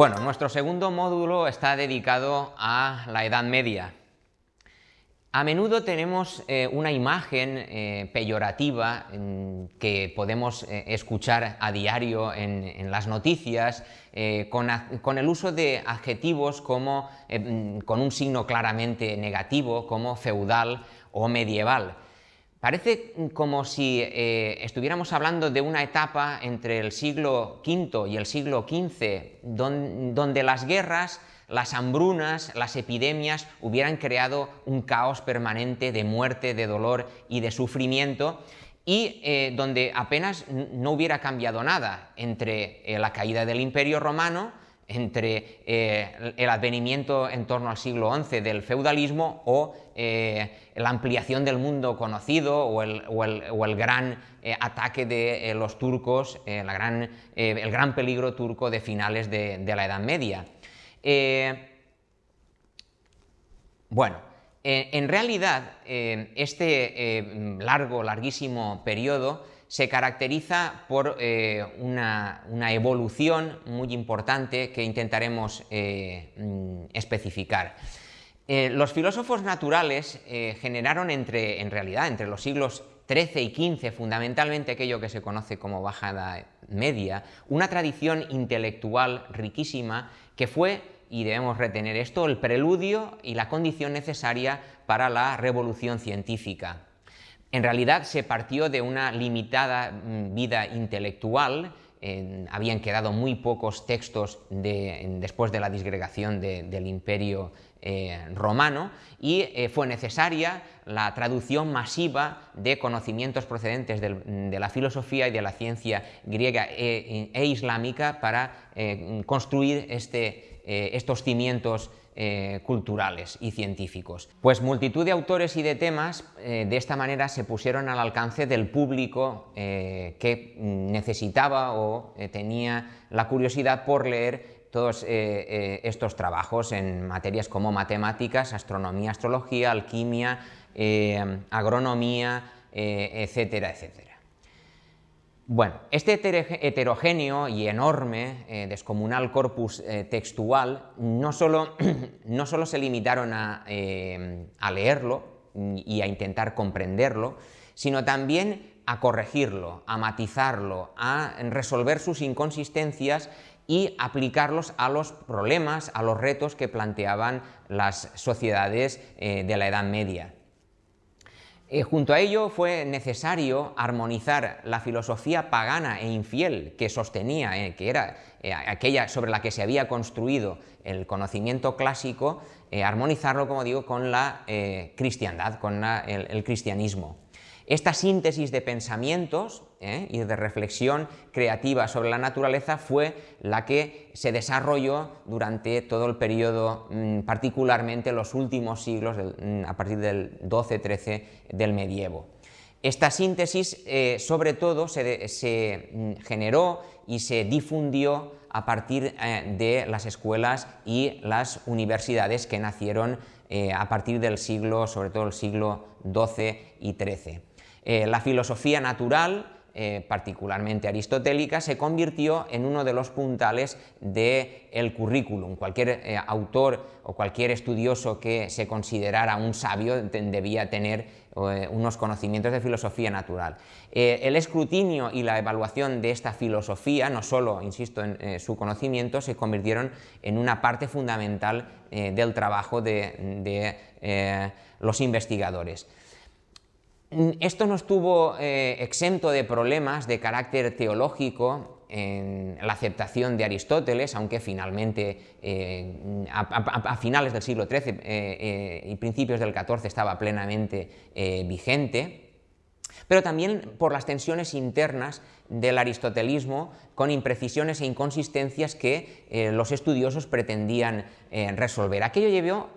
Bueno, nuestro segundo módulo está dedicado a la Edad Media. A menudo tenemos eh, una imagen eh, peyorativa que podemos eh, escuchar a diario en, las noticias con, el uso de adjetivos como, con un signo claramente negativo como feudal o medieval. Parece como si estuviéramos hablando de una etapa entre el siglo V y el siglo XV donde las guerras las hambrunas, las epidemias hubieran creado un caos permanente de muerte, de dolor y de sufrimiento y eh, donde apenas no hubiera cambiado nada entre eh, la caída del Imperio Romano, entre eh, el advenimiento en torno al siglo XI del feudalismo o la ampliación del mundo conocido o el, gran ataque de los turcos, el gran peligro turco de finales de la Edad Media. Eh, bueno, eh, en realidad eh, este largo, larguísimo periodo se caracteriza por una, evolución muy importante que intentaremos mm, especificar. los filósofos naturales generaron entre, en realidad entre los siglos XIII y XV, fundamentalmente aquello que se conoce como bajada media, una tradición intelectual riquísima que fue, y debemos retener esto, el preludio y la condición necesaria para la revolución científica. En realidad se partió de una limitada mm, vida intelectual, habían quedado muy pocos textos después de la disgregación del imperio eh, romano y eh, fue necesaria la traducción masiva de conocimientos procedentes de la filosofía y de la ciencia griega e, e islámica para eh, construir este, estos cimientos culturales y científicos. Pues multitud de autores y de temas de esta manera se pusieron al alcance del público que necesitaba o tenía la curiosidad por leer todos eh, eh, estos trabajos en materias como matemáticas, astronomía, astrología, alquimia, eh, agronomía, etcétera, etcétera. Bueno, este heterogéneo y enorme, descomunal corpus textual no solo, no solo, se limitaron a, a leerlo y a intentar comprenderlo, sino también a corregirlo, a matizarlo, a resolver sus inconsistencias y aplicarlos a los problemas, a los retos que planteaban las sociedades eh, de la Edad Media. Eh, junto a ello fue necesario armonizar la filosofía pagana e infiel que sostenía, eh, que era aquella sobre la que se había construido el conocimiento clásico, armonizarlo, como digo, con la cristiandad, con el cristianismo. Esta síntesis de pensamientos ¿eh? y de reflexión creativa sobre la naturaleza fue la que se desarrolló durante todo el periodo, mm, particularmente los últimos siglos, mm, a partir del 12-13 del medievo. Esta síntesis, eh, sobre todo, se, mm, generó y se difundió a partir eh, de las escuelas y las universidades que nacieron a partir del siglo, sobre todo el siglo XII y XIII. Eh, la filosofía natural, eh, particularmente aristotélica, se convirtió en uno de los puntales del currículum. Cualquier eh, autor o cualquier estudioso que se considerara un sabio debía tener unos conocimientos de filosofía natural. el escrutinio y la evaluación de esta filosofía, no solo, insisto, en su conocimiento, se convirtieron en una parte fundamental del trabajo de los investigadores. Esto no estuvo eh, exento de problemas de carácter teológico en la aceptación de Aristóteles, aunque finalmente eh, a, finales del siglo XIII eh, y principios del XIV estaba plenamente vigente, pero también por las tensiones internas del aristotelismo con imprecisiones e inconsistencias que los estudiosos pretendían resolver. Aquello llevó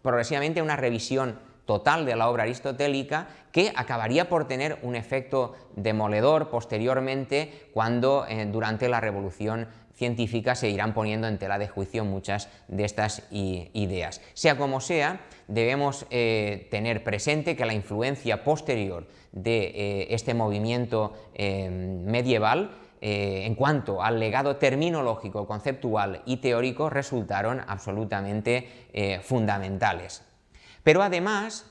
progresivamente a una revisión total de la obra aristotélica que acabaría por tener un efecto demoledor posteriormente cuando eh, durante la revolución científica se irán poniendo en tela de juicio muchas de estas ideas. Sea como sea, debemos eh, tener presente que la influencia posterior de eh, este movimiento medieval en cuanto al legado terminológico, conceptual y teórico, resultaron absolutamente fundamentales. Pero además,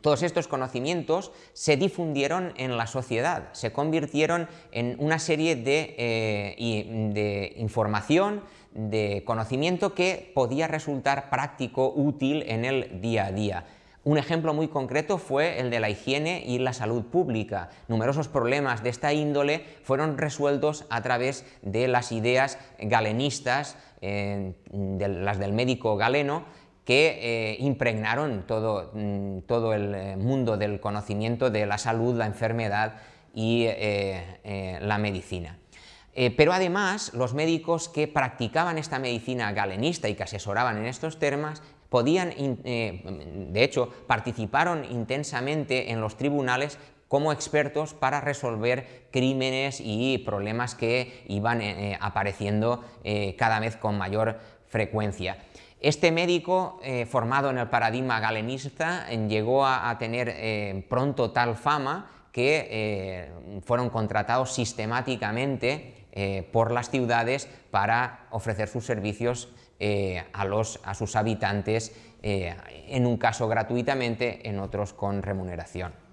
todos estos conocimientos se difundieron en la sociedad, se convirtieron en una serie de, eh, de, información, de conocimiento que podía resultar práctico, útil en el día a día. Un ejemplo muy concreto fue el de la higiene y la salud pública. Numerosos problemas de esta índole fueron resueltos a través de las ideas galenistas, eh, de las del médico galeno, que eh, impregnaron todo, mm, todo, el eh, mundo del conocimiento de la salud, la enfermedad y eh, la medicina. pero además, los médicos que practicaban esta medicina galenista y que asesoraban en estos temas, podían, de hecho, participaron intensamente en los tribunales como expertos para resolver crímenes y problemas que iban apareciendo cada vez con mayor frecuencia. Este médico, eh, formado en el paradigma galenista, llegó a, tener eh, pronto tal fama que eh, fueron contratados sistemáticamente por las ciudades para ofrecer sus servicios a, a, sus habitantes, en un caso gratuitamente, en otros con remuneración.